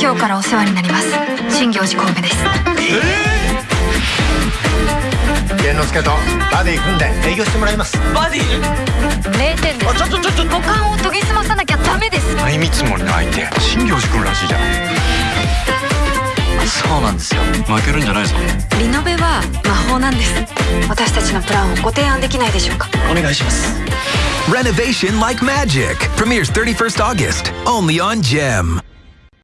今日からお世話になります。新行寺神戸です。えー？之助とバディ組んで営業してもらいます。バディ？名点です。あちょっとちょっと五感を研ぎ澄まさなきゃダメです相見積もりの相手新行寺君らしいじゃんそうなんですよ負けるんじゃないぞリノベは魔法なんです私たちのプランをご提案できないでしょうかお願いします Renovation like magic premieres 31st August only on Gem.